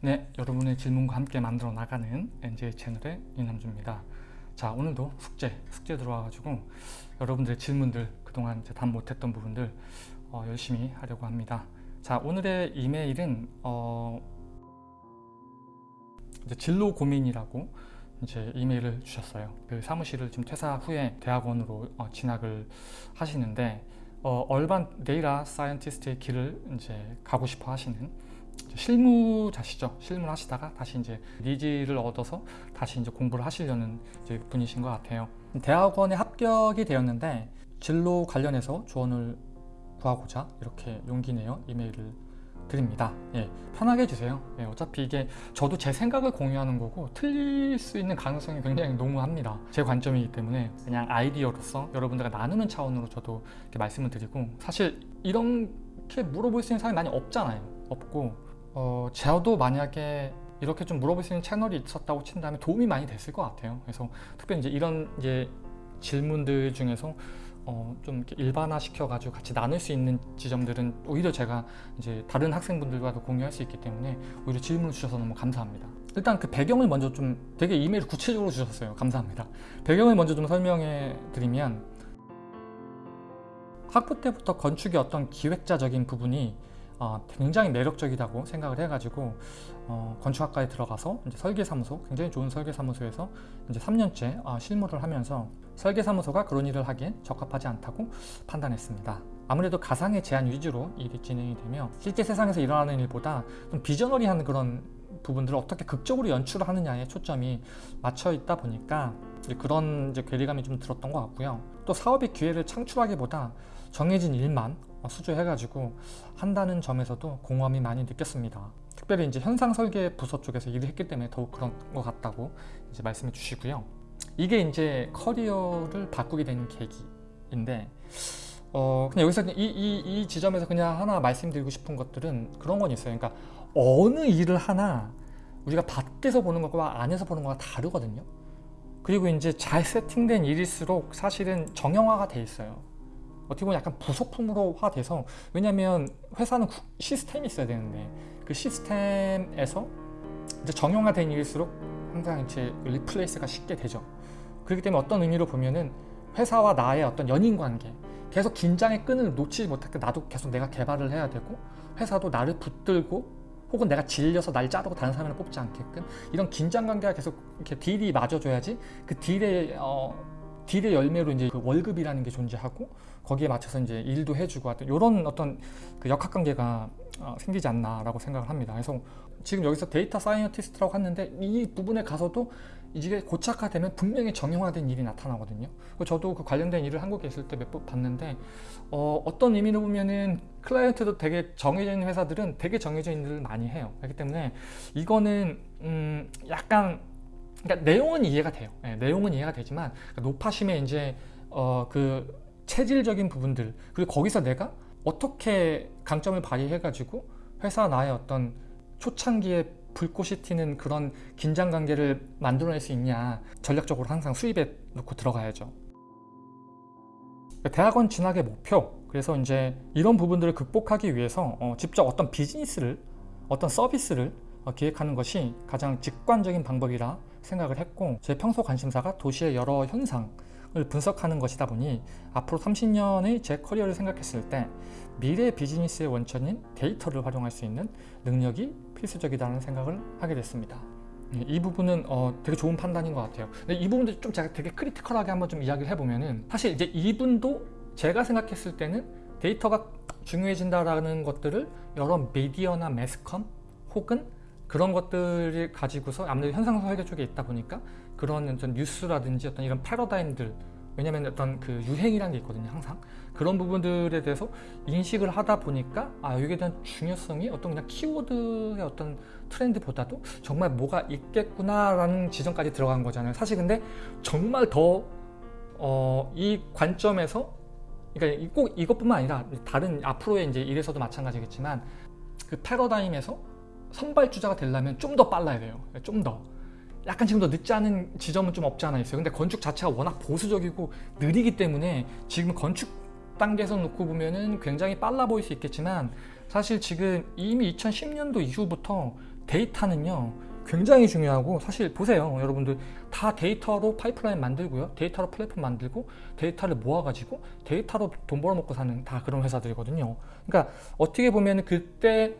네, 여러분의 질문과 함께 만들어 나가는 NJ 채널의 이남주입니다. 자, 오늘도 숙제, 숙제 들어와가지고 여러분들의 질문들, 그동안 답 못했던 부분들 어, 열심히 하려고 합니다. 자, 오늘의 이메일은 어, 이제 진로 고민이라고 이제 이메일을 주셨어요. 그 사무실을 지금 퇴사 후에 대학원으로 어, 진학을 하시는데 어, urban data scientist의 길을 이제 가고 싶어 하시는 실무자시죠. 실무를 하시다가 다시 이제 needs를 얻어서 다시 이제 공부를 하시려는 이제 분이신 것 같아요. 대학원에 합격이 되었는데 진로 관련해서 조언을 구하고자 이렇게 용기 내어 이메일을 드립니다. 예, 편하게 해주세요. 예, 어차피 이게 저도 제 생각을 공유하는 거고 틀릴 수 있는 가능성이 굉장히 농후합니다. 제 관점이기 때문에 그냥 아이디어로서 여러분들과 나누는 차원으로 저도 이렇게 말씀을 드리고 사실 이렇게 물어볼 수 있는 사람이 많이 없잖아요. 없고 어, 저도 만약에 이렇게 좀 물어볼 수 있는 채널이 있었다고 친다면 도움이 많이 됐을 것 같아요. 그래서 특별히 이제 이런 이제 질문들 중에서 어, 좀 일반화 시켜가지고 같이 나눌 수 있는 지점들은 오히려 제가 이제 다른 학생분들과도 공유할 수 있기 때문에 오히려 질문을 주셔서 너무 감사합니다. 일단 그 배경을 먼저 좀 되게 이메일 구체적으로 주셨어요. 감사합니다. 배경을 먼저 좀 설명해 드리면 학부 때부터 건축의 어떤 기획자적인 부분이 어, 굉장히 매력적이라고 생각을 해가지고 어, 건축학과에 들어가서 이제 설계사무소 굉장히 좋은 설계사무소에서 이제 3년째 어, 실무를 하면서 설계사무소가 그런 일을 하기엔 적합하지 않다고 판단했습니다. 아무래도 가상의 제한 위주로 일이 진행이 되며 실제 세상에서 일어나는 일보다 좀 비저너리한 그런 부분들을 어떻게 극적으로 연출하느냐에 초점이 맞춰 있다 보니까 그런 이제 괴리감이 좀 들었던 것 같고요. 또 사업의 기회를 창출하기보다 정해진 일만 수주해가지고 한다는 점에서도 공허함이 많이 느꼈습니다. 특별히 이제 현상 설계 부서 쪽에서 일을 했기 때문에 더욱 그런 것 같다고 이제 말씀해 주시고요. 이게 이제 커리어를 바꾸게 된 계기인데 어 그냥 여기서 이, 이, 이 지점에서 그냥 하나 말씀드리고 싶은 것들은 그런 건 있어요. 그러니까 어느 일을 하나 우리가 밖에서 보는 것과 안에서 보는 것과 다르거든요. 그리고 이제 잘 세팅된 일일수록 사실은 정형화가 돼 있어요. 어떻게 보면 약간 부속품으로화 돼서 왜냐면 회사는 시스템이 있어야 되는데 그 시스템에서 이제 정형화 된 일일수록 항상 이제 replace가 쉽게 되죠. 그렇기 때문에 어떤 의미로 보면은 회사와 나의 어떤 연인 관계 계속 긴장의 끈을 놓치지 때 나도 계속 내가 개발을 해야 되고 회사도 나를 붙들고 혹은 내가 질려서 날 자르고 다른 사람을 뽑지 않게끔 이런 긴장 관계가 계속 이렇게 deal이 맞아줘야지 그 deal의 어, deal의 열매로 이제 그 월급이라는 게 존재하고 거기에 맞춰서 이제 일도 해주고 하여튼 이런 어떤 그 역학관계가 어, 생기지 않나라고 생각을 합니다. 그래서 지금 여기서 data scientist라고 했는데 이 부분에 가서도 이게 고착화되면 분명히 정형화된 일이 나타나거든요. 저도 그 관련된 일을 한국에 있을 때 몇 번 봤는데 어, 어떤 의미로 보면은 클라이언트도 되게 정해져 있는 회사들은 되게 정해져 있는 일을 많이 해요. 그렇기 때문에 이거는 음, 약간 그러니까 내용은 이해가 돼요. 네, 내용은 이해가 되지만 그러니까 높아심의 이제 어, 그 체질적인 부분들 그리고 거기서 내가 어떻게 강점을 발휘해 가지고 회사 나의 어떤 초창기에 불꽃이 튀는 그런 긴장 관계를 만들어낼 수 있냐 전략적으로 항상 수입에 놓고 들어가야죠 대학원 진학의 목표 그래서 이제 이런 부분들을 극복하기 위해서 어, 직접 어떤 비즈니스를 어떤 서비스를 어, 기획하는 것이 가장 직관적인 방법이라 생각을 했고 제 평소 관심사가 도시의 여러 현상을 분석하는 것이다 보니 앞으로 30년의 제 커리어를 생각했을 때 미래 비즈니스의 원천인 데이터를 활용할 수 있는 능력이 필수적이라는 생각을 하게 됐습니다. 예, 이 부분은 어, 되게 좋은 판단인 것 같아요. 근데 이 부분도 좀 제가 되게 critical하게 한번 좀 이야기를 해보면은 사실 이제 이분도 제가 생각했을 때는 데이터가 중요해진다라는 것들을 여러 미디어나 매스컴 혹은 그런 것들을 가지고서 아무래도 현상 설계 쪽에 있다 보니까 그런 어떤 뉴스라든지 어떤 이런 패러다임들 왜냐면 어떤 그 유행이라는 게 있거든요 항상. 그런 부분들에 대해서 인식을 하다 보니까 아 여기에 대한 중요성이 어떤 그냥 키워드의 어떤 트렌드보다도 정말 뭐가 있겠구나 라는 지점까지 들어간 거잖아요. 사실 근데 정말 더이 어, 관점에서 그러니까 꼭 이것뿐만 아니라 다른 앞으로의 이제 일에서도 마찬가지겠지만 그 패러다임에서 선발 주자가 되려면 좀 더 빨라야 돼요. 좀 더. 약간 지금 더 늦지 않은 지점은 좀 없지 않아 있어요. 근데 건축 자체가 워낙 보수적이고 느리기 때문에 지금 건축 단계에서 놓고 보면은 굉장히 빨라 보일 수 있겠지만 사실 지금 이미 2010년도 이후부터 데이터는요 굉장히 중요하고 사실 보세요. 여러분들 다 데이터로 파이프라인 만들고요. 데이터로 플랫폼 만들고 데이터를 모아가지고 데이터로 돈 벌어먹고 사는 다 그런 회사들이거든요. 그러니까 어떻게 보면 그때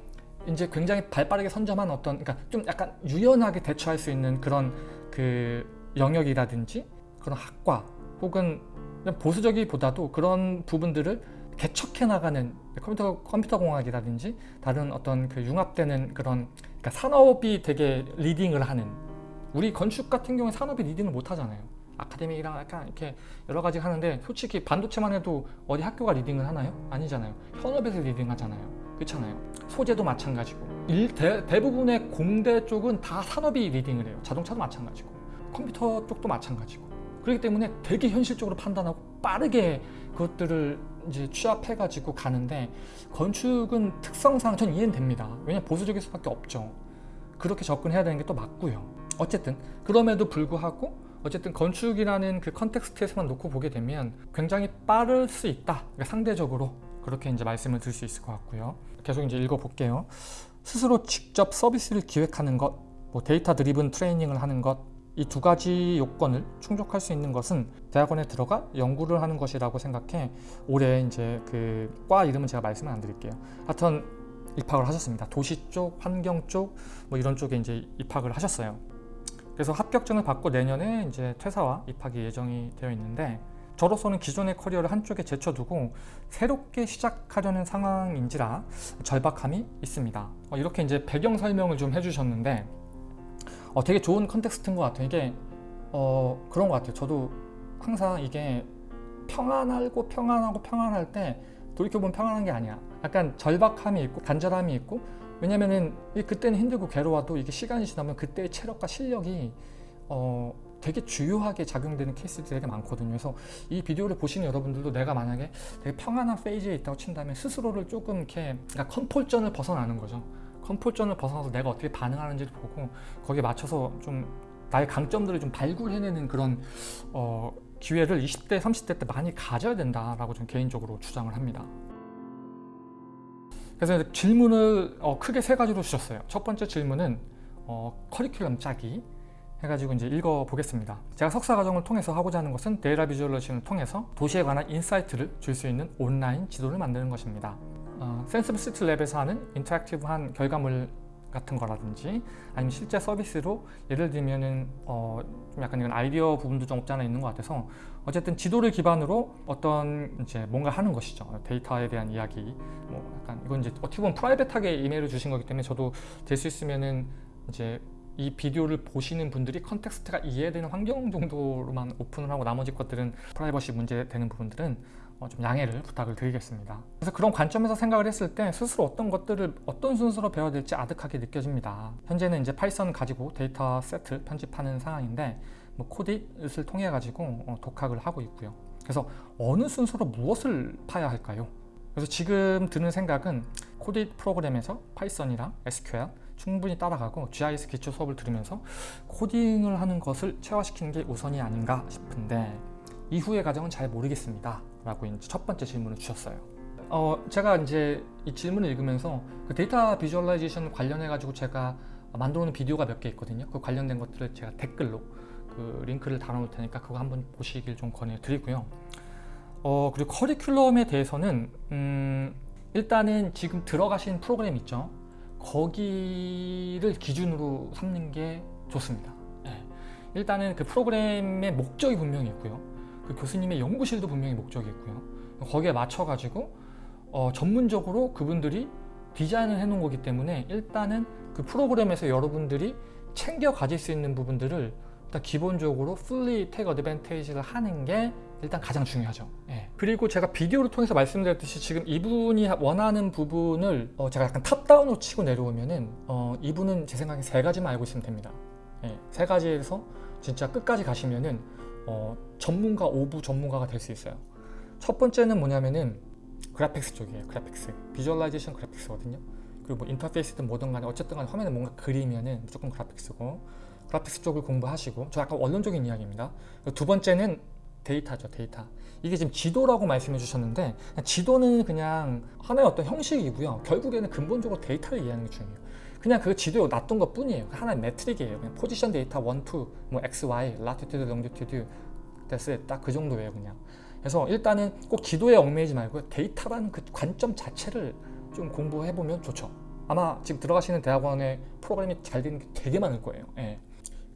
이제 굉장히 발빠르게 선점한 어떤 그러니까 좀 약간 유연하게 대처할 수 있는 그런 그 영역이라든지 그런 학과 혹은 보수적이보다도 그런 부분들을 개척해 나가는 컴퓨터 컴퓨터 공학이라든지 다른 어떤 그 융합되는 그런 그러니까 산업이 되게 leading을 하는 우리 건축 같은 경우에 산업이 leading을 못 하잖아요. 아카데미랑 약간 이렇게 여러 가지 하는데 솔직히 반도체만 해도 어디 학교가 leading을 하나요? 아니잖아요. 현업에서 leading 하잖아요. 그렇잖아요. 소재도 마찬가지고 일, 대, 대부분의 공대 쪽은 다 산업이 leading을 해요. 자동차도 마찬가지고 컴퓨터 쪽도 마찬가지고 그렇기 때문에 되게 현실적으로 판단하고 빠르게 그것들을 이제 취합해 가지고 가는데 건축은 특성상 전 이해는 됩니다. 왜냐면 보수적일 수밖에 없죠. 그렇게 접근해야 되는 게 또 맞고요. 어쨌든 그럼에도 불구하고 어쨌든 건축이라는 그 context에서만 놓고 보게 되면 굉장히 빠를 수 있다. 그러니까 상대적으로 그렇게 이제 말씀을 드릴 수 있을 것 같고요. 계속 이제 읽어볼게요. 스스로 직접 서비스를 기획하는 것, 뭐 data driven training을 하는 것, 이 두 가지 요건을 충족할 수 있는 것은 대학원에 들어가 연구를 하는 것이라고 생각해 올해 이제 그 과 이름은 제가 말씀을 안 드릴게요. 하여튼 입학을 하셨습니다. 도시 쪽, 환경 쪽, 뭐 이런 쪽에 이제 입학을 하셨어요. 그래서 합격증을 받고 내년에 이제 퇴사와 입학이 예정이 되어 있는데 저로서는 기존의 커리어를 한쪽에 제쳐두고 새롭게 시작하려는 상황인지라 절박함이 있습니다. 어, 이렇게 이제 배경 설명을 좀 해주셨는데 어, 되게 좋은 context인 것 같아요. 이게 어, 그런 것 같아요. 저도 항상 이게 평안하고 평안하고 평안할 때 돌이켜보면 평안한 게 아니야. 약간 절박함이 있고 간절함이 있고 왜냐면은 그때는 힘들고 괴로워도 이게 시간이 지나면 그때의 체력과 실력이 어, 되게 주요하게 작용되는 케이스들이 되게 많거든요. 그래서 이 비디오를 보시는 여러분들도 내가 만약에 되게 평안한 phase에 있다고 친다면 스스로를 조금 이렇게 그러니까 comfort zone을 벗어나는 거죠. comfort zone을 벗어나서 내가 어떻게 반응하는지를 보고 거기에 맞춰서 좀 나의 강점들을 좀 발굴해내는 그런 어, 기회를 20대, 30대 때 많이 가져야 된다라고 좀 개인적으로 주장을 합니다. 그래서 질문을 어, 크게 세 가지로 주셨어요. 첫 번째 질문은 어, 커리큘럼 짜기 해가지고 이제 읽어보겠습니다. 제가 석사 과정을 통해서 하고자 하는 것은 data visualization을 통해서 도시에 관한 insight를 줄 수 있는 온라인 지도를 만드는 것입니다. 어, Senseable City Lab에서 하는 interactive한 결과물 같은 거라든지 아니면 실제 서비스로 예를 들면은 어, 좀 약간 이건 아이디어 부분도 좀 없지 않아 있는 것 같아서 어쨌든 지도를 기반으로 어떤 이제 뭔가 하는 것이죠 데이터에 대한 이야기 뭐 약간 이건 이제 어떻게 보면 private하게 이메일을 주신 거기 때문에 저도 될 수 있으면은 이제 이 비디오를 보시는 분들이 context가 이해되는 환경 정도로만 오픈을 하고 나머지 것들은 프라이버시 문제 되는 부분들은 어, 좀 양해를 부탁을 드리겠습니다. 그래서 그런 관점에서 생각을 했을 때 스스로 어떤 것들을 어떤 순서로 배워야 될지 아득하게 느껴집니다. 현재는 이제 Python 가지고 데이터 세트 편집하는 상황인데 뭐 Codeit을 통해 가지고 어, 독학을 하고 있고요. 그래서 어느 순서로 무엇을 파야 할까요? 그래서 지금 드는 생각은 Codeit 프로그램에서 Python이랑 SQL 충분히 따라가고 GIS 기초 수업을 들으면서 코딩을 하는 것을 체화시키는 게 우선이 아닌가 싶은데 이후의 과정은 잘 모르겠습니다 라고 이제 첫 번째 질문을 주셨어요. 어, 제가 이제 이 질문을 읽으면서 그 data visualization 관련해 가지고 제가 만들어 놓은 비디오가 몇 개 있거든요. 그 관련된 것들을 제가 댓글로 그 링크를 달아 놓을 테니까 그거 한번 보시길 좀 권해 드리고요. 어, 그리고 커리큘럼에 대해서는 음, 일단은 지금 들어가신 프로그램 있죠 거기를 기준으로 삼는 게 좋습니다. 네. 일단은 그 프로그램의 목적이 분명히 있고요. 그 교수님의 연구실도 분명히 목적이 있고요. 거기에 맞춰가지고 어, 전문적으로 그분들이 디자인을 해놓은 거기 때문에 일단은 그 프로그램에서 여러분들이 챙겨 가질 수 있는 부분들을 일단 기본적으로 fully take advantage를 하는 게 일단 가장 중요하죠. 예. 그리고 제가 비디오를 통해서 말씀드렸듯이 지금 이분이 원하는 부분을 어 제가 약간 탑다운으로 치고 내려오면은 어 이분은 제 생각에 세 가지만 알고 있으면 됩니다. 예. 세 가지에서 진짜 끝까지 가시면은 어 전문가 of 전문가가 될 수 있어요. 첫 번째는 뭐냐면은 graphics 쪽이에요 graphics. visualization graphics거든요. 그리고 뭐 인터페이스든 뭐든 간에 어쨌든 간에 화면에 뭔가 그리면은 무조건 graphics고 graphics 쪽을 공부하시고 저 약간 원론적인 이야기입니다. 두 번째는 데이터죠 데이터 이게 지금 지도라고 말씀해 주셨는데 지도는 그냥 하나의 어떤 형식이고요 결국에는 근본적으로 데이터를 이해하는 게 중요해요 그냥 그 지도에 놔둔 것 뿐이에요. 하나의 metric이에요. 그냥 포지션 데이터 1, 2, 뭐 x, y, latitude, longitude, that's 딱 그 정도예요. 그냥. 그래서 일단은 꼭 지도에 얽매이지 말고 데이터라는 그 관점 자체를 좀 공부해 보면 좋죠. 아마 지금 들어가시는 대학원에 프로그램이 잘 되는 게 되게 많을 거예요. 예.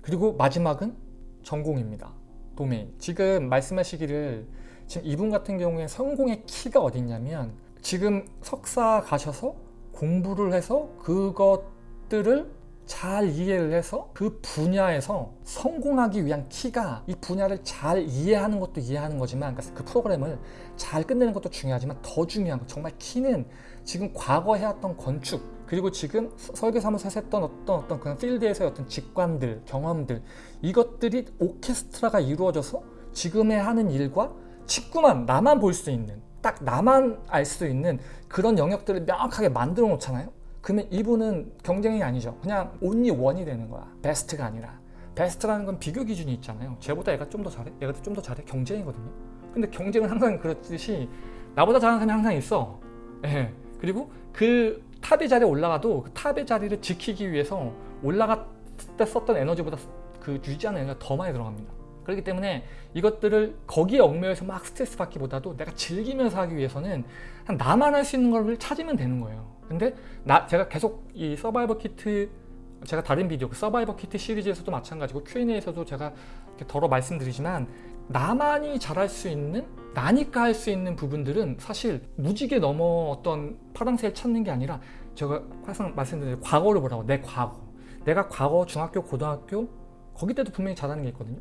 그리고 마지막은 전공입니다. 도메인. 지금 말씀하시기를 지금 이분 같은 경우에 성공의 키가 어딨냐면 지금 석사 가셔서 공부를 해서 그것들을 잘 이해를 해서 그 분야에서 성공하기 위한 키가 이 분야를 잘 이해하는 것도 이해하는 거지만 그러니까 그 프로그램을 잘 끝내는 것도 중요하지만 더 중요한 거 정말 키는 지금 과거 해왔던 건축 그리고 지금 설계사무소에서 했던 어떤 어떤 그런 필드에서의 어떤 직관들 경험들 이것들이 오케스트라가 이루어져서 지금의 하는 일과 직구만 나만 볼 수 있는 딱 나만 알 수 있는 그런 영역들을 명확하게 만들어 놓잖아요? 그러면 이분은 경쟁이 아니죠. 그냥 온리 원이 되는 거야. 베스트가 아니라. 베스트라는 건 비교 기준이 있잖아요. 쟤보다 얘가 좀 더 잘해? 얘가 좀 더 잘해? 경쟁이거든요. 근데 경쟁은 항상 그렇듯이 나보다 잘하는 사람이 항상 있어. 예. 그리고 그 탑의 자리에 올라가도 그 탑의 자리를 지키기 위해서 올라갔을 때 썼던 에너지보다 그 유지하는 에너지가 더 많이 들어갑니다. 그렇기 때문에 이것들을 거기에 얽매여서 막 스트레스 받기보다도 내가 즐기면서 하기 위해서는 나만 할 수 있는 걸 찾으면 되는 거예요. 근데 나 제가 계속 이 서바이벌 키트 제가 다른 비디오 그 서바이벌 키트 시리즈에서도 마찬가지고 Q&A에서도 제가 이렇게 덜어 말씀드리지만 나만이 잘할 수 있는 나니까 할 수 있는 부분들은 사실 무지개 넘어 어떤 파랑새를 찾는 게 아니라 제가 항상 말씀드린 과거를 보라고 내 과거. 내가 과거 중학교 고등학교 거기 때도 분명히 잘하는 게 있거든요.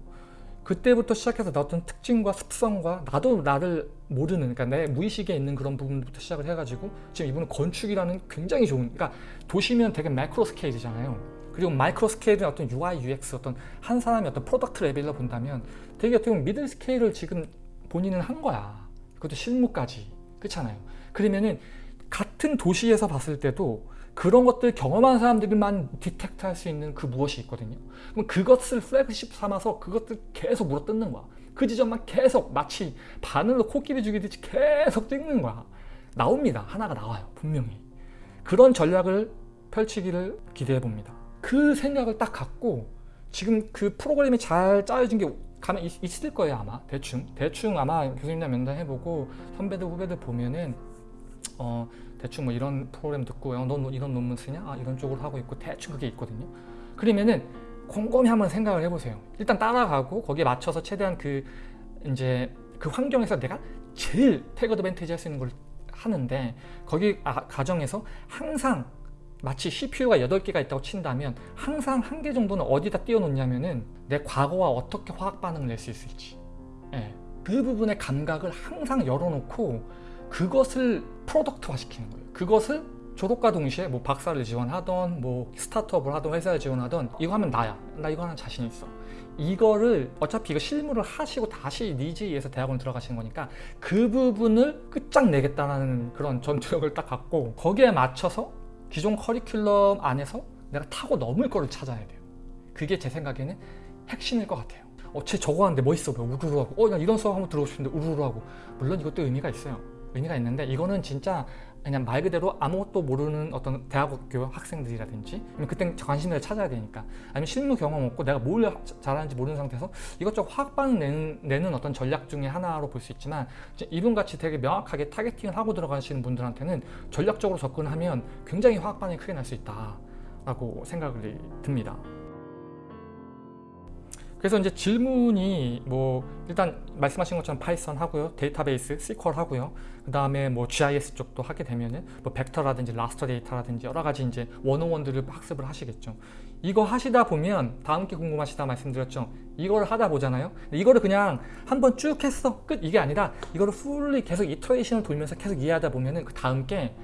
그때부터 시작해서 나 어떤 특징과 습성과 나도 나를 모르는 그러니까 내 무의식에 있는 그런 부분부터 시작을 해가지고 지금 이분은 건축이라는 굉장히 좋은 그러니까 도시면 되게 macro scale이잖아요 그리고 micro scale은 어떤 UI, UX 어떤 한 사람의 어떤 product level로 본다면 되게 어떻게 보면 middle scale을 지금 본인은 한 거야. 그것도 실무까지. 그렇잖아요. 그러면은 같은 도시에서 봤을 때도 그런 것들 경험한 사람들만 detect 할 수 있는 그 무엇이 있거든요. 그럼 그것을 플래그십 삼아서 그것들 계속 물어뜯는 거야. 그 지점만 계속 마치 바늘로 코끼리 죽이듯이 계속 찍는 거야. 나옵니다. 하나가 나와요 분명히. 그런 전략을 펼치기를 기대해 봅니다 그 생각을 딱 갖고 지금 그 프로그램이 잘 짜여진 게 가면 있, 있을 거예요 아마. 대충. 대충 아마 교수님이랑 면담해보고 선배들 후배들 보면은 어 대충 뭐 이런 프로그램 듣고 어, 너 이런 논문 쓰냐? 아 이런 쪽으로 하고 있고 대충 그게 있거든요. 그러면은 곰곰이 한번 생각을 해보세요. 일단 따라가고 거기에 맞춰서 최대한 그 이제 그 환경에서 내가 제일 태그 어드밴티지 할 수 있는 걸 하는데 거기 아, 가정에서 항상 마치 CPU가 8개가 있다고 친다면 항상 한 개 정도는 어디다 띄워놓냐면 은 내 과거와 어떻게 화학 반응을 낼 수 있을지. 예. 그 부분의 감각을 항상 열어놓고 그것을 프로덕트화 시키는 거예요. 그것을 졸업과 동시에 뭐 박사를 지원하던 뭐 스타트업을 하던 회사를 지원하던 이거 하면 나야. 나 이거 하는 자신 있어. 이거를 어차피 이거 실무를 하시고 다시 니즈에서 대학원 들어가시는 거니까 그 부분을 끝장내겠다는 그런 전투력을 딱 갖고 거기에 맞춰서 기존 커리큘럼 안에서 내가 타고 넘을 거를 찾아야 돼요. 그게 제 생각에는 핵심일 것 같아요. 어, 쟤 저거 하는데 멋있어? 보여 우르르 하고. 어, 나 이런 수업 한번 들어보고 싶은데 우르르 하고. 물론 이것도 의미가 있어요. 의미가 있는데 이거는 진짜 그냥 말 그대로 아무것도 모르는 어떤 대학교 학생들이라든지 그때 관심을 찾아야 되니까 아니면 실무 경험 없고 내가 뭘 잘하는지 모르는 상태에서 이것저것 화학 반응 내는, 내는 어떤 전략 중에 하나로 볼 수 있지만 이분같이 되게 명확하게 타겟팅을 하고 들어가시는 분들한테는 전략적으로 접근하면 굉장히 화학 반응이 크게 날 수 있다 라고 생각이 듭니다 그래서 이제 질문이 뭐 일단 말씀하신 것처럼 Python 하고요 데이터베이스 SQL 하고요. 그 다음에 뭐 GIS 쪽도 하게 되면은 뭐 벡터라든지 raster data라든지 여러 가지 이제 원어원들을 학습을 하시겠죠. 이거 하시다 보면 다음 게 궁금하시다 말씀드렸죠? 이거를 하다 보잖아요? 이거를 그냥 한번 쭉 했어 끝 이게 아니라 이거를 fully 계속 iteration을 돌면서 계속 이해하다 보면은 그 다음 게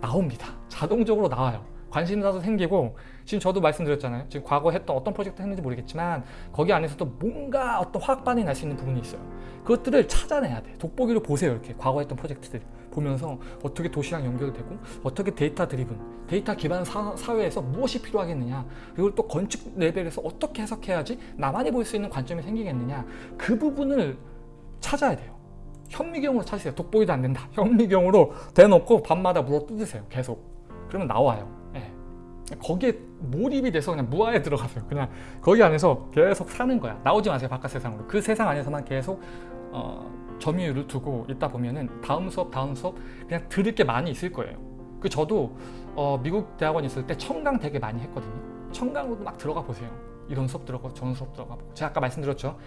나옵니다. 자동적으로 나와요 관심사도 생기고 지금 저도 말씀드렸잖아요. 지금 과거 했던 어떤 프로젝트 했는지 모르겠지만 거기 안에서도 뭔가 어떤 화학 반응이 날 수 있는 부분이 있어요. 그것들을 찾아내야 돼. 돋보기로 보세요 이렇게. 과거 했던 프로젝트들 보면서 어떻게 도시랑 연결되고 어떻게 data driven 데이터 기반 사, 회에서 무엇이 필요하겠느냐 그리고 또 건축 레벨에서 어떻게 해석해야지 나만이 볼 수 있는 관점이 생기겠느냐 그 부분을 찾아야 돼요. 현미경으로 찾으세요. 돋보기도 안 된다. 현미경으로 대놓고 밤마다 물어 뜯으세요 계속. 그러면 나와요 거기에 몰입이 돼서 그냥 무아에 들어가세요. 그냥 거기 안에서 계속 사는 거야. 나오지 마세요 바깥 세상으로. 그 세상 안에서만 계속 어, 점유율을 두고 있다 보면은 다음 수업 다음 수업 그냥 들을 게 많이 있을 거예요. 그 저도 어, 미국 대학원 있을 때 청강 되게 많이 했거든요. 청강으로도 막 들어가 보세요. 이런 수업 들어가고 저런 수업 들어가 보고 제가 아까 말씀드렸죠.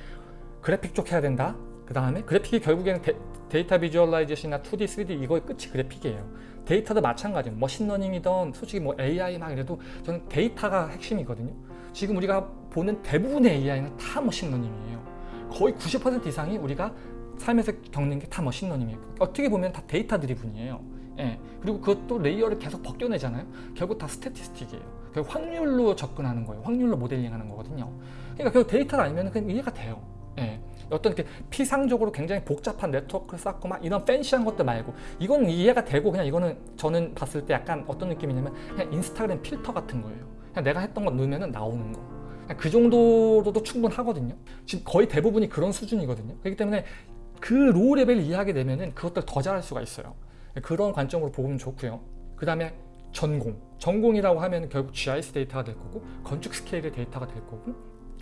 그래픽 쪽 해야 된다. 그 다음에 그래픽이 결국에는 data visualization이나 2D, 3D 이거의 끝이 그래픽이에요. 데이터도 마찬가지예요. machine learning이든 솔직히 뭐 AI 막 이래도 저는 데이터가 핵심이거든요. 지금 우리가 보는 대부분의 AI는 다 machine learning이에요. 거의 90% 이상이 우리가 삶에서 겪는 게 다 machine learning이에요. 어떻게 보면 다 data driven이에요. 예. 그리고 그것도 레이어를 계속 벗겨내잖아요. 결국 다 statistic이에요. 결국 확률로 접근하는 거예요. 확률로 모델링하는 거거든요. 그러니까 결국 데이터가 아니면 그냥 이해가 돼요. 예. 어떤 이렇게 피상적으로 굉장히 복잡한 네트워크를 쌓고 막 이런 fancy한 것들 말고 이거는 이해가 되고 그냥 이거는 저는 봤을 때 약간 어떤 느낌이냐면 그냥 인스타그램 필터 같은 거예요. 그냥 내가 했던 거 넣으면 나오는 거. 그 정도로도 충분하거든요. 지금 거의 대부분이 그런 수준이거든요. 그렇기 때문에 그 low level 이해하게 되면은 그것들 더 잘할 수가 있어요. 그런 관점으로 보면 좋고요. 그 다음에 전공. 전공이라고 하면 결국 GIS 데이터가 될 거고 건축 스케일의 데이터가 될 거고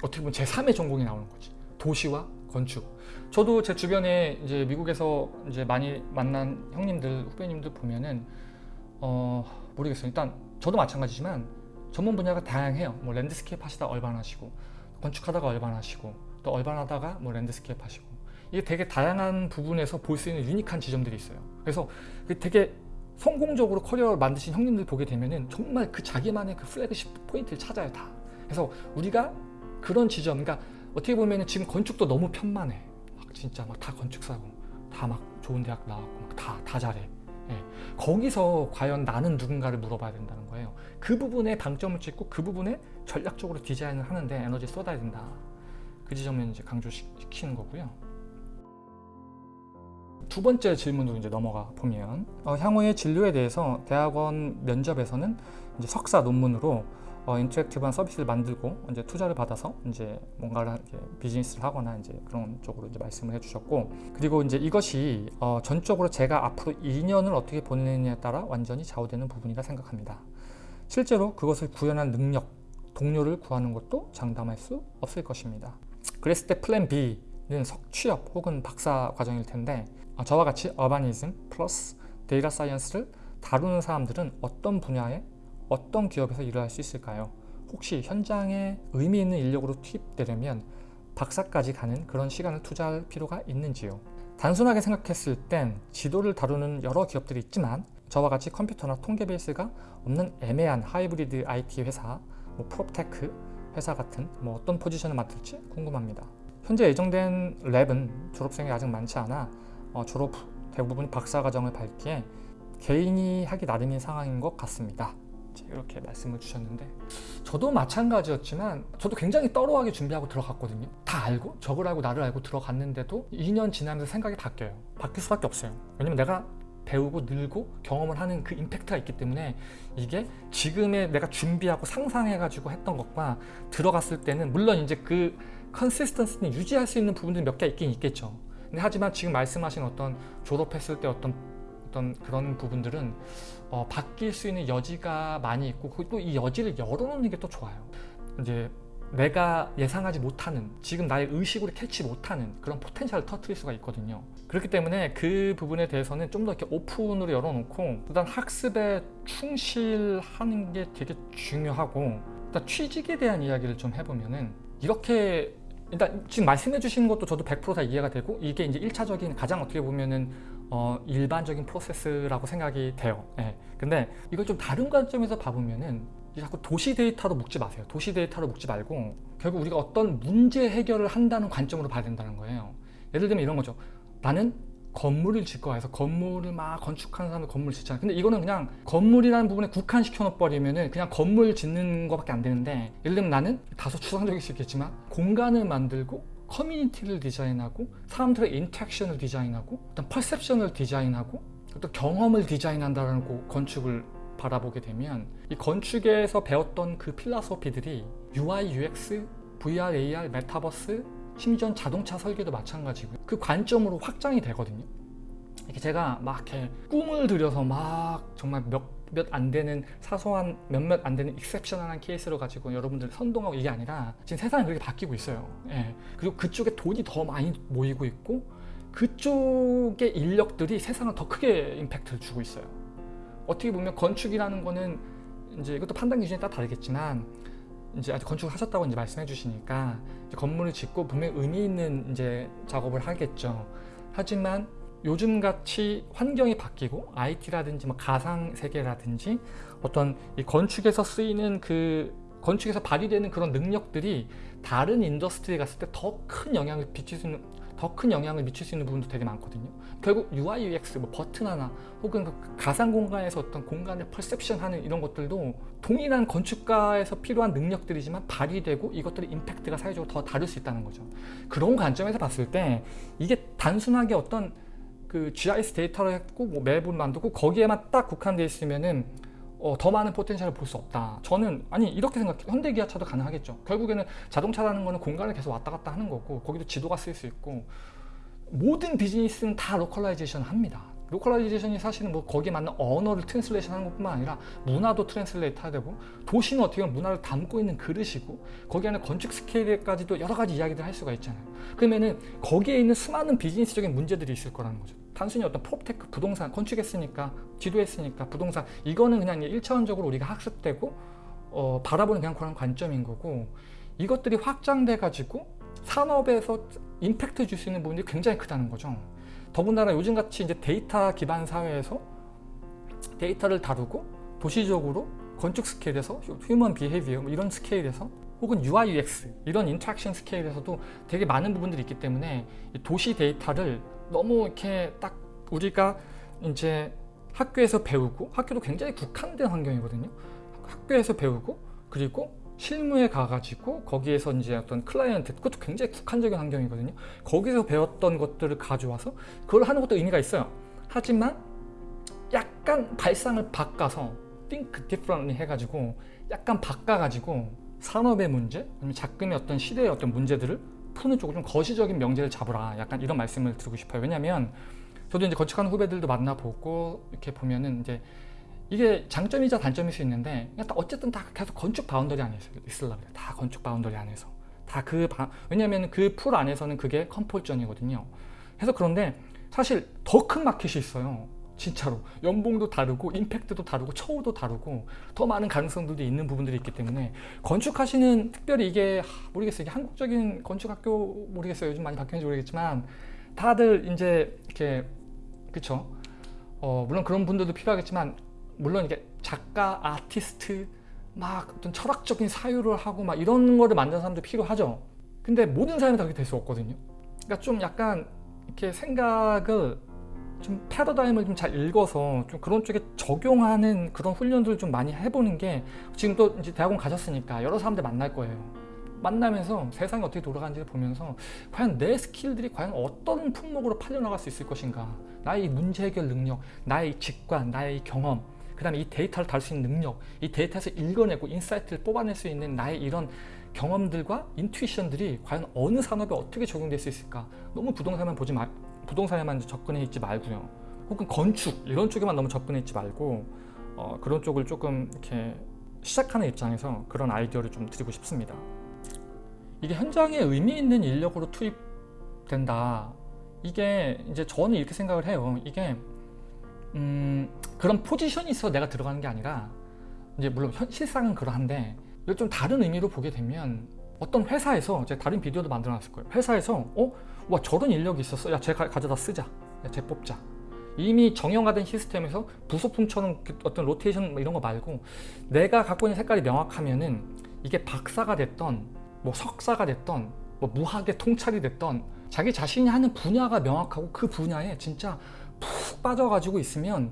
어떻게 보면 제3의 전공이 나오는 거지. 도시와 건축. 저도 제 주변에 이제 미국에서 이제 많이 만난 형님들, 후배님들 보면은 어 모르겠어요. 일단 저도 마찬가지지만 전문 분야가 다양해요. 뭐 landscape 하시다 urban 하시고 건축하다가 urban 하시고 또 urban 하다가 뭐 landscape 하시고 이게 되게 다양한 부분에서 볼 수 있는 unique한 지점들이 있어요. 그래서 되게 성공적으로 커리어를 만드신 형님들 보게 되면은 정말 그 자기만의 그 flagship point를 찾아요 다. 그래서 우리가 그런 지점, 그러니까 어떻게 보면 지금 건축도 너무 편만해. 막 진짜 막 다 건축사고 다 막 좋은 대학 나왔고 다다 잘해. 예. 거기서 과연 나는 누군가를 물어봐야 된다는 거예요. 그 부분에 방점을 찍고 그 부분에 전략적으로 디자인을 하는데 에너지 쏟아야 된다. 그 지점을 이제 강조시키는 거고요. 두 번째 질문으로 이제 넘어가 보면 어, 향후의 진로에 대해서 대학원 면접에서는 이제 석사 논문으로 어, interactive한 서비스를 만들고 이제 투자를 받아서 이제 뭔가를 비즈니스를 하거나 이제 그런 쪽으로 이제 말씀을 해주셨고 그리고 이제 이것이 어, 전적으로 제가 앞으로 2년을 어떻게 보내느냐에 따라 완전히 좌우되는 부분이라 생각합니다. 실제로 그것을 구현한 능력, 동료를 구하는 것도 장담할 수 없을 것입니다. 그랬을 때 plan B는 석취업 혹은 박사 과정일 텐데 어, 저와 같이 urbanism plus data science를 다루는 사람들은 어떤 분야에 어떤 기업에서 일을 할 수 있을까요? 혹시 현장에 의미 있는 인력으로 투입되려면 박사까지 가는 그런 시간을 투자할 필요가 있는지요? 단순하게 생각했을 땐 지도를 다루는 여러 기업들이 있지만 저와 같이 컴퓨터나 통계 베이스가 없는 애매한 하이브리드 IT 회사, 뭐 proptech 회사 같은 뭐 어떤 포지션을 맡을지 궁금합니다. 현재 예정된 lab은 졸업생이 아직 많지 않아 어, 졸업 후 대부분 박사 과정을 밟기에 개인이 하기 나름인 상황인 것 같습니다. 이렇게 말씀을 주셨는데 저도 마찬가지였지만 저도 굉장히 떨어하게 준비하고 들어갔거든요. 다 알고 적을 알고 나를 알고 들어갔는데도 2년 지나면서 생각이 바뀌어요. 바뀔 수밖에 없어요. 왜냐면 내가 배우고 늘고 경험을 하는 그 임팩트가 있기 때문에 이게 지금의 내가 준비하고 상상해가지고 했던 것과 들어갔을 때는 물론 이제 그 consistence는 유지할 수 있는 부분들이 몇 개 있긴 있겠죠. 근데 하지만 지금 말씀하신 어떤 졸업했을 때 어떤 어떤 그런 부분들은 어, 바뀔 수 있는 여지가 많이 있고 또 이 여지를 열어놓는 게 또 좋아요. 이제 내가 예상하지 못하는 지금 나의 의식으로 캐치 못하는 그런 potential을 터트릴 수가 있거든요 그렇기 때문에 그 부분에 대해서는 좀 더 이렇게 오픈으로 열어놓고 일단 학습에 충실하는 게 되게 중요하고 일단 취직에 대한 이야기를 좀 해보면은 이렇게 일단 지금 말씀해 주시는 것도 저도 100%다 이해가 되고 이게 이제 1차적인 가장 어떻게 보면은 어, 일반적인 프로세스라고 생각이 돼요. 예. 근데 이걸 좀 다른 관점에서 봐보면은 자꾸 도시 데이터로 묶지 마세요. 도시 데이터로 묶지 말고 결국 우리가 어떤 문제 해결을 한다는 관점으로 봐야 된다는 거예요. 예를 들면 이런 거죠. 나는 건물을 짓고 해서 건물을 막 건축하는 사람들 건물 짓잖아요. 근데 이거는 그냥 건물이라는 부분에 국한시켜 놓버리면은 그냥 건물 짓는 것밖에 안 되는데 예를 들면 나는 다소 추상적일 수 있겠지만 공간을 만들고 커뮤니티를 디자인하고 사람들의 interaction을 디자인하고 어떤 perception을 디자인하고 또 경험을 디자인한다는 건축을 바라보게 되면 이 건축에서 배웠던 그 필라소피들이 UI, UX, VR, AR, 메타버스, 심지어 자동차 설계도 마찬가지고 그 관점으로 확장이 되거든요. 이렇게 제가 막 이렇게 꿈을 들여서 막 정말 몇 몇몇 안 되는 사소한 몇몇 안 되는 익셉셔널한 케이스로 가지고 여러분들 선동하고 이게 아니라 지금 세상이 그렇게 바뀌고 있어요. 예. 그리고 그쪽에 돈이 더 많이 모이고 있고 그쪽의 인력들이 세상을 더 크게 임팩트를 주고 있어요. 어떻게 보면 건축이라는 거는 이제 이것도 판단 기준에 따라 다르겠지만 이제 아직 건축을 하셨다고 이제 말씀해 주시니까 건물을 짓고 분명 의미 있는 이제 작업을 하겠죠. 하지만 요즘 같이 환경이 바뀌고 IT라든지 뭐 가상 세계라든지 어떤 이 건축에서 쓰이는 그 건축에서 발휘되는 그런 능력들이 다른 industry에 갔을 때 더 큰 영향을 미칠 수 있는 더 큰 영향을 미칠 수 있는 부분도 되게 많거든요. 결국 UI, UX, 뭐 버튼 하나 혹은 그 가상 공간에서 어떤 공간을 perception 하는 이런 것들도 동일한 건축가에서 필요한 능력들이지만 발휘되고 이것들의 임팩트가 사회적으로 더 다를 수 있다는 거죠. 그런 관점에서 봤을 때 이게 단순하게 어떤 그 GIS 데이터를 했고 뭐 map을 만들고 거기에만 딱 국한되어 있으면은 어, 더 많은 potential을 볼 수 없다. 저는 아니 이렇게 생각해요. 현대기아차도 가능하겠죠. 결국에는 자동차라는 거는 공간을 계속 왔다 갔다 하는 거고 거기도 지도가 쓸수 있고 모든 비즈니스는 다 localization 합니다. localization이 사실은 뭐 거기에 맞는 언어를 translation 하는 것뿐만 아니라 문화도 translate 해야 되고 도시는 어떻게 보면 문화를 담고 있는 그릇이고 거기 안에 건축 스케일까지도 여러 가지 이야기들 할 수가 있잖아요. 그러면은 거기에 있는 수많은 비즈니스적인 문제들이 있을 거라는 거죠. 단순히 어떤 proptech 부동산 건축했으니까 지도했으니까 부동산 이거는 그냥 1차원적으로 우리가 학습되고 어, 바라보는 그냥 그런 관점인 거고 이것들이 확장돼 가지고 산업에서 임팩트 줄 수 있는 부분이 굉장히 크다는 거죠. 더군다나 요즘같이 이제 데이터 기반 사회에서 데이터를 다루고 도시적으로 건축 스케일에서 human behavior 뭐 이런 스케일에서 혹은 UI, UX 이런 interaction 스케일에서도 되게 많은 부분들이 있기 때문에 도시 데이터를 너무 이렇게 딱 우리가 이제 학교에서 배우고 학교도 굉장히 국한된 환경이거든요. 학교에서 배우고 그리고 실무에 가가지고 거기에서 이제 어떤 클라이언트 그것도 굉장히 국한적인 환경이거든요. 거기서 배웠던 것들을 가져와서 그걸 하는 것도 의미가 있어요. 하지만 약간 발상을 바꿔서 think differently 해가지고 약간 바꿔가지고 산업의 문제 아니면 작금의 어떤 시대의 어떤 문제들을 푸는 쪽으로 좀 거시적인 명제를 잡으라 약간 이런 말씀을 드리고 싶어요. 왜냐하면 저도 이제 건축하는 후배들도 만나보고 이렇게 보면은 이제 이게 장점이자 단점일 수 있는데 어쨌든 다 계속 건축 boundary 안에서 있으려고 해요. 다 건축 바운더리 안에서 다 그 왜냐하면 그 풀 안에서는 그게 comfort zone이거든요. 그래서 그런데 사실 더 큰 마켓이 있어요. 진짜로 연봉도 다르고 impact도 다르고 처우도 다르고 더 많은 가능성들도 있는 부분들이 있기 때문에 건축하시는 특별히 이게 모르겠어요 이게 한국적인 건축학교 모르겠어요 요즘 많이 바뀌는지 모르겠지만 다들 이제 이렇게 그쵸 어, 물론 그런 분들도 필요하겠지만 물론 이게 작가 아티스트 막 어떤 철학적인 사유를 하고 막 이런 거를 만드는 사람도 필요하죠. 근데 모든 사람이 다 그렇게 될 수 없거든요. 그러니까 좀 약간 이렇게 생각을 좀 패러다임을 좀 잘 읽어서 좀 그런 쪽에 적용하는 그런 훈련들을 좀 많이 해보는 게 지금 또 이제 대학원 가셨으니까 여러 사람들 만날 거예요. 만나면서 세상이 어떻게 돌아가는지를 보면서 과연 내 skill들이 과연 어떤 품목으로 팔려나갈 수 있을 것인가? 나의 문제 해결 능력, 나의 직관, 나의 경험 그 다음에 이 데이터를 다룰 수 있는 능력 이 데이터에서 읽어내고 insight를 뽑아낼 수 있는 나의 이런 경험들과 intuition들이 과연 어느 산업에 어떻게 적용될 수 있을까 너무 부동산만 보지 말 부동산에만 접근해 있지 말고요. 혹은 건축 이런 쪽에만 너무 접근해 있지 말고 어, 그런 쪽을 조금 이렇게 시작하는 입장에서 그런 아이디어를 좀 드리고 싶습니다. 이게 현장에 의미 있는 인력으로 투입된다. 이게 이제 저는 이렇게 생각을 해요. 이게 음, 그런 포지션이 있어 내가 들어가는 게 아니라 이제 물론 현, 실상은 그러한데 이걸 좀 다른 의미로 보게 되면 어떤 회사에서 제가 다른 비디오도 만들어 놨을 거예요. 회사에서 어? 와 저런 인력이 있었어 야 쟤 가져다 쓰자 야 쟤 뽑자 이미 정형화된 시스템에서 부속품처럼 그 어떤 로테이션 뭐 이런 거 말고 내가 갖고 있는 색깔이 명확하면은 이게 박사가 됐던 뭐 석사가 됐던 뭐 무학의 통찰이 됐던 자기 자신이 하는 분야가 명확하고 그 분야에 진짜 푹 빠져가지고 있으면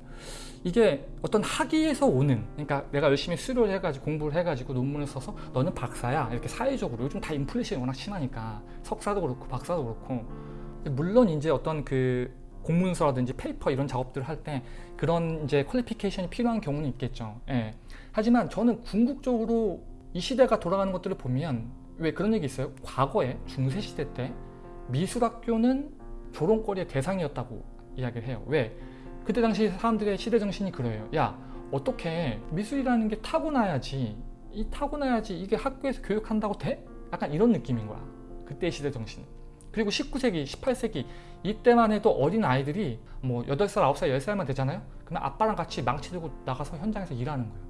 이게 어떤 학위에서 오는 그러니까 내가 열심히 수료를 해가지고 공부를 해가지고 논문을 써서 너는 박사야 이렇게 사회적으로. 요즘 다 인플레이션이 워낙 심하니까. 석사도 그렇고 박사도 그렇고. 물론 이제 어떤 그 공문서라든지 paper 이런 작업들을 할 때 그런 이제 퀄리피케이션이 필요한 경우는 있겠죠. 예. 하지만 저는 궁극적으로 이 시대가 돌아가는 것들을 보면 왜 그런 얘기 있어요? 과거에 중세시대 때 미술학교는 조롱거리의 대상이었다고 이야기를 해요. 왜? 그때 당시 사람들의 시대 정신이 그래요. 야 어떻게 미술이라는 게 타고나야지 이 타고나야지 이게 학교에서 교육한다고 돼? 약간 이런 느낌인 거야. 그때 시대 정신. 그리고 19세기 18세기 이때만 해도 어린 아이들이 뭐 8살 9살 10살만 되잖아요? 그러면 아빠랑 같이 망치 들고 나가서 현장에서 일하는 거예요.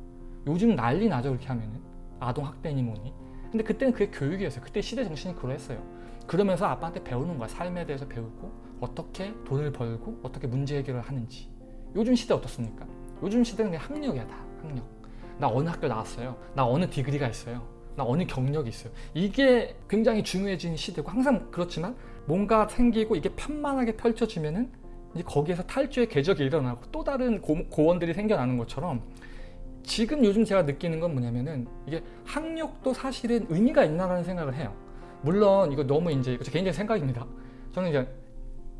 요즘 난리 나죠 그렇게 하면은. 아동학대니 뭐니. 근데 그때는 그게 교육이었어요. 그때 시대 정신이 그러했어요. 그러면서 아빠한테 배우는 거야. 삶에 대해서 배우고 어떻게 돈을 벌고 어떻게 문제 해결을 하는지. 요즘 시대 어떻습니까? 요즘 시대는 그냥 학력이야 다. 학력. 나 어느 학교 나왔어요. 나 어느 디그리가 있어요. 나 어느 경력이 있어요. 이게 굉장히 중요해진 시대고 항상 그렇지만 뭔가 생기고 이게 편만하게 펼쳐지면은 거기에서 탈주의 궤적이 일어나고 또 다른 고, 고원들이 생겨나는 것처럼 지금 요즘 제가 느끼는 건 뭐냐면은 이게 학력도 사실은 의미가 있나라는 생각을 해요. 물론 이거 너무 이제 개인적인 생각입니다. 저는 이제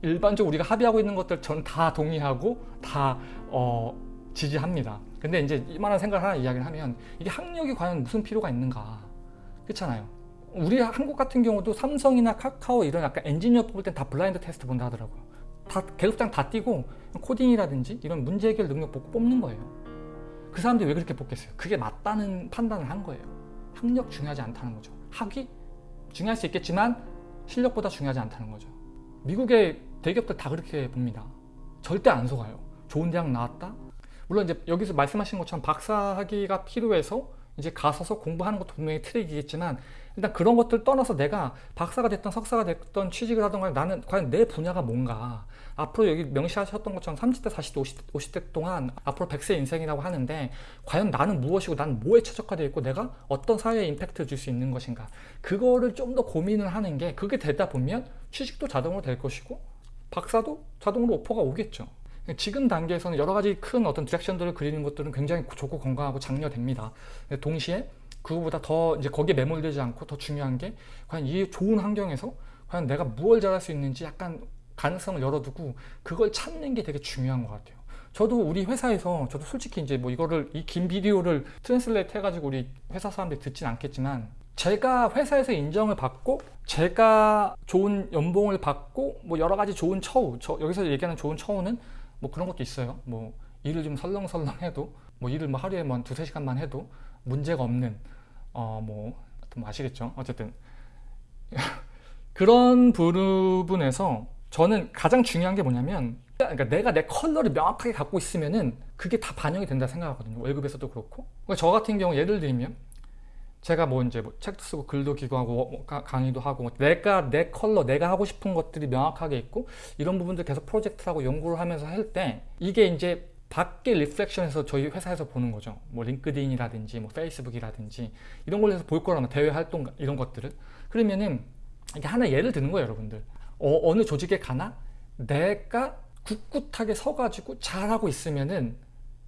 일반적으로 우리가 합의하고 있는 것들 전다 동의하고 다 어, 지지합니다. 근데 이제 이만한 생각을 하나 이야기를 하면 이게 학력이 과연 무슨 필요가 있는가 그렇잖아요. 우리 한국 같은 경우도 삼성이나 카카오 이런 약간 엔지니어 뽑을 땐 다 blind test 본다 하더라고요. 다 계급장 다 띄고 코딩이라든지 이런 문제 해결 능력 보고 뽑는 거예요. 그 사람들이 왜 그렇게 뽑겠어요? 그게 맞다는 판단을 한 거예요. 학력 중요하지 않다는 거죠. 학위 중요할 수 있겠지만 실력보다 중요하지 않다는 거죠. 미국의 대기업들 다 그렇게 봅니다. 절대 안 속아요. 좋은 대학 나왔다? 물론 이제 여기서 말씀하신 것처럼 박사학위가 필요해서 이제 가서서 공부하는 것도 분명히 트릭이겠지만 일단 그런 것들 떠나서 내가 박사가 됐던 석사가 됐던 취직을 하던 간에 나는 과연 내 분야가 뭔가 앞으로 여기 명시하셨던 것처럼 30대 40대 50, 50대 동안 앞으로 100세 인생이라고 하는데 과연 나는 무엇이고 나는 뭐에 최적화되어 있고 내가 어떤 사회에 임팩트를 줄 수 있는 것인가 그거를 좀 더 고민을 하는 게 그게 되다 보면 취직도 자동으로 될 것이고 박사도 자동으로 오퍼가 오겠죠 지금 단계에서는 여러 가지 큰 어떤 디렉션들을 그리는 것들은 굉장히 좋고 건강하고 장려됩니다 동시에 그거보다 더 이제 거기에 매몰되지 않고 더 중요한 게 과연 이 좋은 환경에서 과연 내가 무엇을 잘할 수 있는지 약간 가능성을 열어두고 그걸 찾는 게 되게 중요한 것 같아요. 저도 우리 회사에서 저도 솔직히 이제 뭐 이거를 이 긴 비디오를 translate 해가지고 우리 회사 사람들이 듣진 않겠지만 제가 회사에서 인정을 받고 제가 좋은 연봉을 받고 뭐 여러 가지 좋은 처우 저 여기서 얘기하는 좋은 처우는 뭐 그런 것도 있어요. 뭐 일을 좀 설렁설렁 해도 뭐 일을 뭐 하루에 뭐 두세 시간만 해도 문제가 없는 어뭐 뭐 아시겠죠? 어쨌든 그런 부분에서 저는 가장 중요한 게 뭐냐면 그러니까 내가 내 컬러를 명확하게 갖고 있으면은 그게 다 반영이 된다 생각하거든요. 월급에서도 그렇고. 그러니까 저 같은 경우 예를 들면 제가 뭐 이제 뭐 책도 쓰고 글도 기고하고 뭐 강의도 하고 뭐 내가 내 컬러 내가 하고 싶은 것들이 명확하게 있고 이런 부분들 계속 프로젝트하고 연구를 하면서 할 때 이게 이제 밖에 reflection에서 저희 회사에서 보는 거죠. 뭐 링크드인이라든지 뭐 페이스북이라든지 이런 걸로 해서 볼 거라면 대외 활동 이런 것들을 그러면은 이게 하나 예를 드는 거예요, 여러분들. 어, 어느 조직에 가나 내가 꿋꿋하게 서가지고 잘하고 있으면은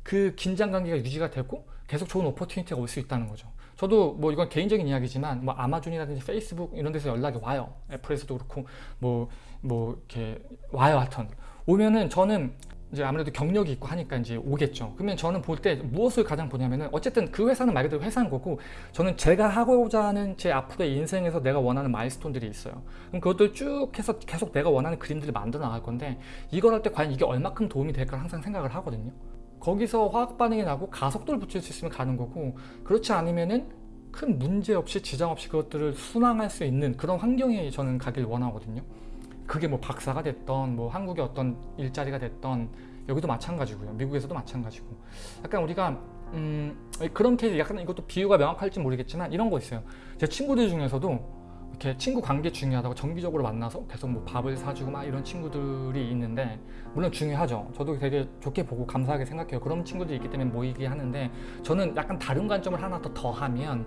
그 긴장 관계가 유지가 되고 계속 좋은 opportunity가 올 수 있다는 거죠. 저도 뭐 이건 개인적인 이야기지만 뭐 아마존이라든지 페이스북 이런 데서 연락이 와요. 애플에서도 그렇고 뭐뭐 뭐 이렇게 와요 하여튼 오면은 저는 이제 아무래도 경력이 있고 하니까 이제 오겠죠. 그러면 저는 볼 때 무엇을 가장 보냐면은 어쨌든 그 회사는 말 그대로 회사인 거고 저는 제가 하고자 하는 제 앞으로의 인생에서 내가 원하는 마일스톤들이 있어요. 그럼 그것들 쭉 해서 계속 내가 원하는 그림들을 만들어 나갈 건데 이걸 할 때 과연 이게 얼마큼 도움이 될까 항상 생각을 하거든요. 거기서 화학 반응이 나고 가속도를 붙일 수 있으면 가는 거고 그렇지 않으면은 큰 문제 없이 지장 없이 그것들을 순항할 수 있는 그런 환경에 저는 가길 원하거든요. 그게 뭐 박사가 됐던 뭐 한국의 어떤 일자리가 됐던 여기도 마찬가지고요. 미국에서도 마찬가지고. 약간 우리가 음, 그런 케이스 약간 이것도 비유가 명확할지 모르겠지만 이런 거 있어요. 제 친구들 중에서도 이렇게 친구 관계 중요하다고 정기적으로 만나서 계속 뭐 밥을 사주고 막 이런 친구들이 있는데 물론 중요하죠. 저도 되게 좋게 보고 감사하게 생각해요. 그런 친구들이 있기 때문에 모이게 하는데 저는 약간 다른 관점을 하나 더 더하면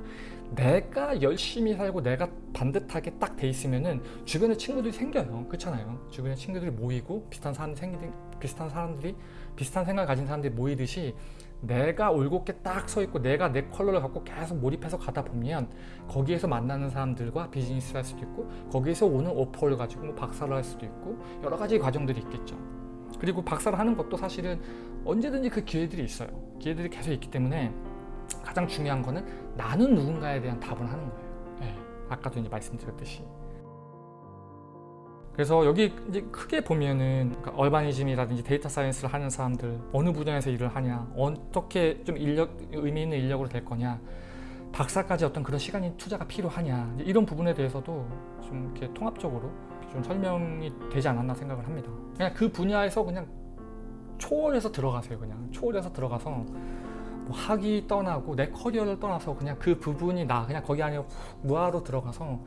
내가 열심히 살고 내가 반듯하게 딱 돼 있으면은 주변에 친구들이 생겨요. 그렇잖아요. 주변에 친구들이 모이고 비슷한 사람 생기 비슷한 사람들이 비슷한 생각을 가진 사람들이 모이듯이 내가 올곧게 딱 서 있고 내가 내 컬러를 갖고 계속 몰입해서 가다 보면 거기에서 만나는 사람들과 비즈니스를 할 수도 있고 거기에서 오는 오퍼를 가지고 뭐 박사를 할 수도 있고 여러 가지 과정들이 있겠죠. 그리고 박사를 하는 것도 사실은 언제든지 그 기회들이 있어요. 기회들이 계속 있기 때문에 가장 중요한 거는 나는 누군가에 대한 답을 하는 거예요. 네, 아까도 이제 말씀드렸듯이. 그래서 여기 이제 크게 보면은 그러니까 얼바니즘이라든지 데이터 사이언스를 하는 사람들 어느 분야에서 일을 하냐 어떻게 좀 인력 의미 있는 인력으로 될 거냐 박사까지 어떤 그런 시간이 투자가 필요하냐 이런 부분에 대해서도 좀 이렇게 통합적으로 좀 설명이 되지 않았나 생각을 합니다. 그냥 그 분야에서 그냥 초월해서 들어가세요. 그냥 초월해서 들어가서 뭐 학위 떠나고 내 커리어를 떠나서 그냥 그 부분이 나 그냥 거기 안에 훅 무화로 들어가서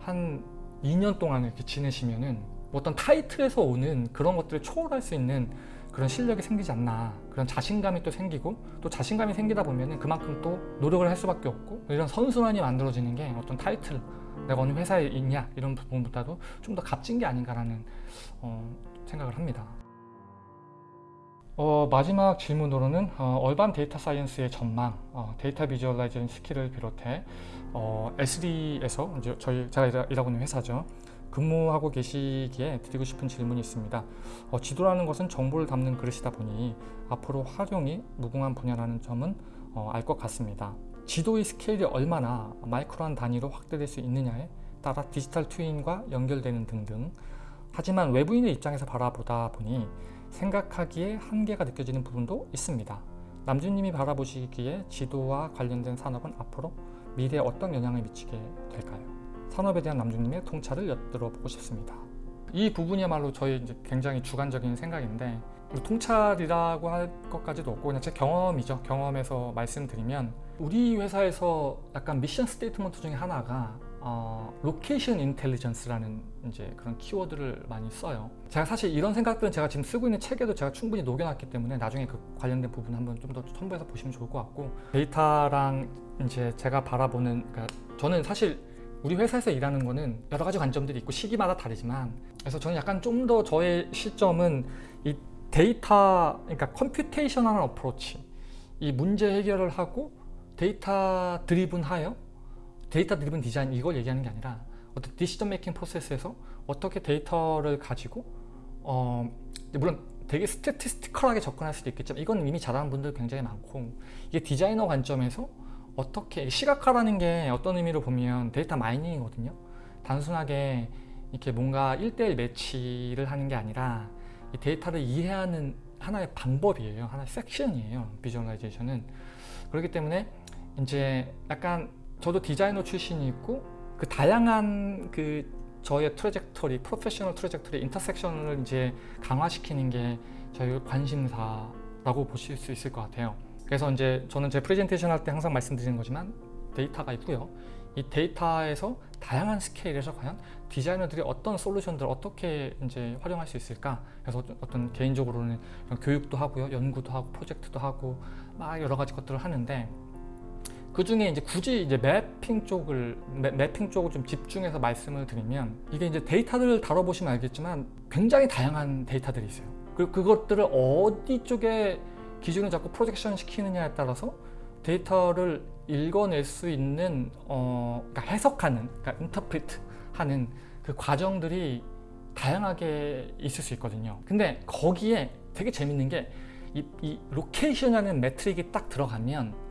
한 2년 동안 이렇게 지내시면은 어떤 타이틀에서 오는 그런 것들을 초월할 수 있는 그런 실력이 생기지 않나 그런 자신감이 또 생기고 또 자신감이 생기다 보면은 그만큼 또 노력을 할 수밖에 없고 이런 선순환이 만들어지는 게 어떤 타이틀 내가 어느 회사에 있냐 이런 부분보다도 좀 더 값진 게 아닌가라는 어, 생각을 합니다. 어, 마지막 질문으로는 어, urban data science의 전망, 어, data visualization skill을 비롯해 어, Esri에서 이제 저희 제가 일하- 일하고 있는 회사죠. 근무하고 계시기에 드리고 싶은 질문이 있습니다. 어, 지도라는 것은 정보를 담는 그릇이다 보니 앞으로 활용이 무궁한 분야라는 점은 어, 알것 같습니다. 지도의 스케일이 얼마나 마이크로한 단위로 확대될 수 있느냐에 따라 디지털 트윈과 연결되는 등등 하지만 외부인의 입장에서 바라보다 보니 생각하기에 한계가 느껴지는 부분도 있습니다. 남준님이 바라보시기에 지도와 관련된 산업은 앞으로 미래에 어떤 영향을 미치게 될까요? 산업에 대한 남준님의 통찰을 엿들어보고 싶습니다. 이 부분이야말로 저희 이제 굉장히 주관적인 생각인데 뭐 통찰이라고 할 것까지도 없고 그냥 제 경험이죠. 경험에서 말씀드리면 우리 회사에서 약간 mission statement 중에 하나가 어, location intelligence라는 이제 그런 키워드를 많이 써요. 제가 사실 이런 생각들은 제가 지금 쓰고 있는 책에도 제가 충분히 녹여놨기 때문에 나중에 그 관련된 부분 한번 좀 더 첨부해서 보시면 좋을 것 같고 데이터랑 이제 제가 바라보는 그러니까 저는 사실 우리 회사에서 일하는 거는 여러 가지 관점들이 있고 시기마다 다르지만 그래서 저는 약간 좀 더 저의 시점은 이 데이터 그러니까 computational한 approach 이 문제 해결을 하고 data driven 하여 data driven design 이걸 얘기하는 게 아니라 어떤 decision making process에서 어떻게 데이터를 가지고 어 물론 되게 statistical하게 접근할 수도 있겠지만 이건 이미 잘하는 분들 굉장히 많고 이게 디자이너 관점에서 어떻게 시각화라는 게 어떤 의미로 보면 data mining이거든요. 단순하게 이렇게 뭔가 1대1 매치를 하는 게 아니라 이 데이터를 이해하는 하나의 방법이에요. 하나의 섹션이에요. visualization은. 그렇기 때문에 이제 약간 저도 디자이너 출신이 있고 그 다양한 그 저의 trajectory, professional trajectory intersection을 이제 강화시키는 게 저희 관심사라고 보실 수 있을 것 같아요. 그래서 이제 저는 제 프레젠테이션 할 때 항상 말씀드리는 거지만 데이터가 있고요. 이 데이터에서 다양한 스케일에서 과연 디자이너들이 어떤 솔루션들을 어떻게 이제 활용할 수 있을까? 그래서 어떤 개인적으로는 교육도 하고요, 연구도 하고, 프로젝트도 하고, 막 여러 가지 것들을 하는데 그 중에 이제 굳이 이제 매핑 쪽을 매, 매핑 쪽을 좀 집중해서 말씀을 드리면 이게 이제 데이터들을 다뤄보시면 알겠지만 굉장히 다양한 데이터들이 있어요. 그리고 그것들을 어디 쪽에 기준을 잡고 projection 시키느냐에 따라서 데이터를 읽어낼 수 있는 어, 그러니까 해석하는, 그러니까 interpret 하는 그 과정들이 다양하게 있을 수 있거든요. 근데 거기에 되게 재밌는 게이이 location이라는 metric이 딱 들어가면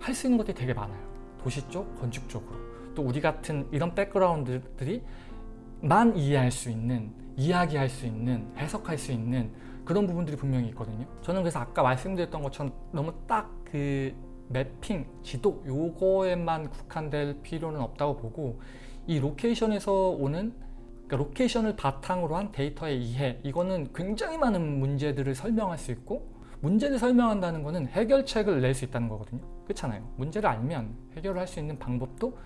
할 수 있는 것들이 되게 많아요. 도시 쪽, 건축 쪽으로. 또 우리 같은 이런 background들이 만 이해할 수 있는, 이야기할 수 있는, 해석할 수 있는 그런 부분들이 분명히 있거든요. 저는 그래서 아까 말씀드렸던 것처럼 너무 딱그 mapping, 지도 요거에만 국한될 필요는 없다고 보고 이 location에서 오는 그러니까 location을 바탕으로 한 데이터의 이해 이거는 굉장히 많은 문제들을 설명할 수 있고 문제를 설명한다는 것은 해결책을 낼 수 있다는 거거든요. 그렇잖아요. 문제를 알면 해결을 할 수 있는 방법도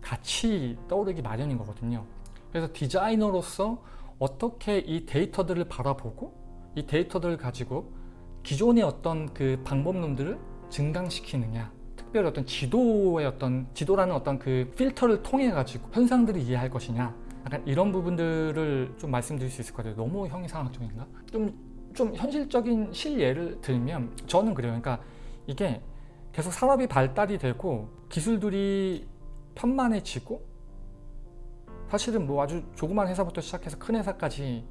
같이 떠오르기 마련인 거거든요. 그래서 디자이너로서 어떻게 이 데이터들을 바라보고 이 데이터들을 가지고 기존의 어떤 그 방법론들을 증강시키느냐 특별히 어떤 지도의 어떤 지도라는 어떤 그 필터를 통해 가지고 현상들을 이해할 것이냐 약간 이런 부분들을 좀 말씀드릴 수 있을 것 같아요. 너무 형이상학적인가? 좀, 좀 현실적인 실예를 들면 저는 그래요. 그러니까 이게 계속 산업이 발달이 되고 기술들이 편만해지고 사실은 뭐 아주 조그만 회사부터 시작해서 큰 회사까지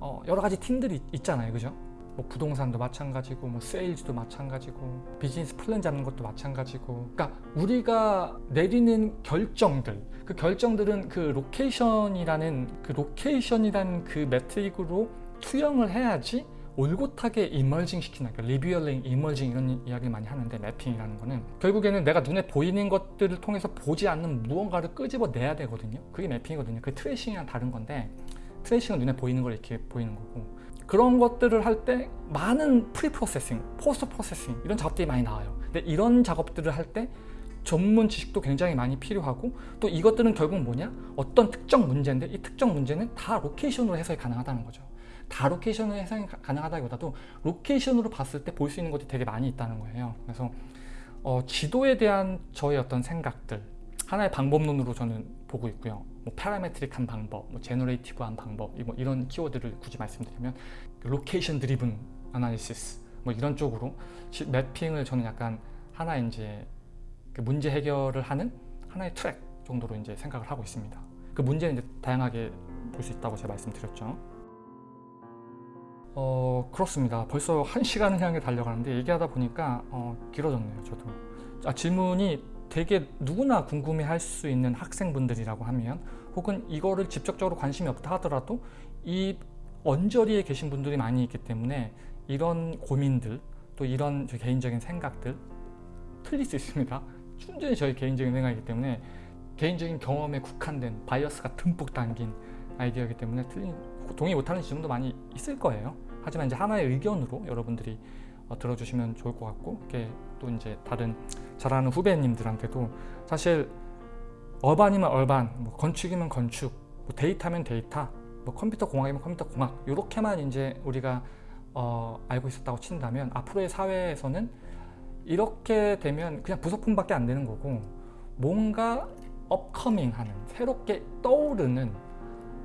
어 여러 가지 팀들이 있잖아요. 그죠? 뭐 부동산도 마찬가지고 뭐 세일즈도 마찬가지고 비즈니스 플랜 잡는 것도 마찬가지고 그러니까 우리가 내리는 결정들 그그 결정들은 그 location이라는 그 location이라는 그 metric으로 투영을 해야지 올곧하게 emerging 시키는 그러니까 revealing, emerging 이런 이야기를 많이 하는데 mapping이라는 거는 결국에는 내가 눈에 보이는 것들을 통해서 보지 않는 무언가를 끄집어내야 되거든요. 그게 mapping이거든요. 그 tracing이랑 다른 건데 tracing은 눈에 보이는 걸 이렇게 보이는 거고 그런 것들을 할 때 많은 pre-processing, post-processing 이런 작업들이 많이 나와요. 근데 이런 작업들을 할 때 전문 지식도 굉장히 많이 필요하고 또 이것들은 결국 뭐냐? 어떤 특정 문제인데 이 특정 문제는 다 location으로 해석이 가능하다는 거죠 다 location으로 해석이 가- 가능하다기보다도 location으로 봤을 때 볼 수 있는 것들이 되게 많이 있다는 거예요 그래서 어, 지도에 대한 저의 어떤 생각들 하나의 방법론으로 저는 보고 있고요 뭐 parametric한 방법, 뭐 generative한 방법 이- 뭐 이런 키워드를 굳이 말씀드리면 location driven analysis 뭐 이런 쪽으로 지- mapping을 저는 약간 하나의 이제 그 문제 해결을 하는 하나의 트랙 정도로 이제 생각을 하고 있습니다. 그 문제는 이제 다양하게 볼 수 있다고 제가 말씀드렸죠. 어 그렇습니다. 벌써 한 시간을 향해 달려가는데 얘기하다 보니까 어, 길어졌네요. 저도 아, 질문이 되게 누구나 궁금해 할 수 있는 학생분들이라고 하면 혹은 이거를 직접적으로 관심이 없다 하더라도 이 언저리에 계신 분들이 많이 있기 때문에 이런 고민들 또 이런 제 개인적인 생각들 틀릴 수 있습니다. 순전히 저희 개인적인 생각이기 때문에 개인적인 경험에 국한된 바이어스가 듬뿍 담긴 아이디어이기 때문에 틀린 동의 못하는 지점도 많이 있을 거예요. 하지만 이제 하나의 의견으로 여러분들이 어, 들어주시면 좋을 것 같고 이게 또 이제 다른 잘하는 후배님들한테도 사실 urban이면 urban, 뭐 건축이면 건축, 뭐 데이터면 데이터, 뭐 컴퓨터 공학이면 컴퓨터 공학 이렇게만 이제 우리가 어, 알고 있었다고 친다면 앞으로의 사회에서는 이렇게 되면 그냥 부속품밖에 안 되는 거고 뭔가 upcoming하는 새롭게 떠오르는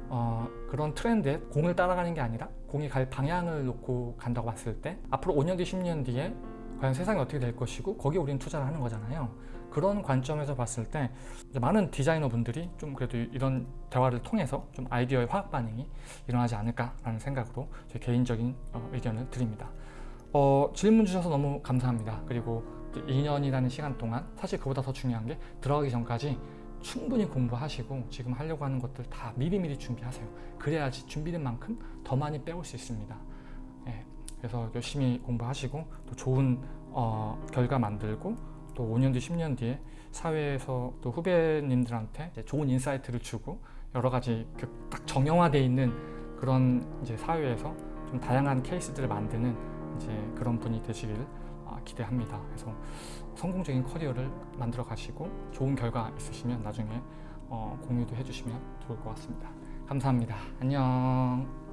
어, 그런 트렌드에 공을 따라가는 게 아니라 공이 갈 방향을 놓고 간다고 봤을 때 앞으로 5년 뒤 10년 뒤에 과연 세상이 어떻게 될 것이고 거기에 우리는 투자를 하는 거잖아요. 그런 관점에서 봤을 때 많은 디자이너 분들이 좀 그래도 이런 대화를 통해서 좀 아이디어의 화학 반응이 일어나지 않을까라는 생각으로 제 개인적인 어, 의견을 드립니다. 어, 질문 주셔서 너무 감사합니다. 그리고 2년이라는 시간 동안 사실 그보다 더 중요한 게 들어가기 전까지 충분히 공부하시고 지금 하려고 하는 것들 다 미리미리 준비하세요. 그래야지 준비된 만큼 더 많이 빼올 수 있습니다. 예, 그래서 열심히 공부하시고 또 좋은 어, 결과 만들고 또 5년 뒤, 10년 뒤에 사회에서 또 후배님들한테 좋은 insight를 주고 여러 가지 그 딱 정형화되어 있는 그런 이제 사회에서 좀 다양한 케이스들을 만드는 이제 그런 분이 되시기를 아, 기대합니다. 그래서 성공적인 커리어를 만들어 가시고 좋은 결과 있으시면 나중에 어, 공유도 해주시면 좋을 것 같습니다. 감사합니다. 안녕.